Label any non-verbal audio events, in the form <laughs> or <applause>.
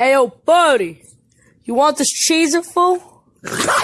Hey, yo, buddy, you want this cheese fool? <laughs>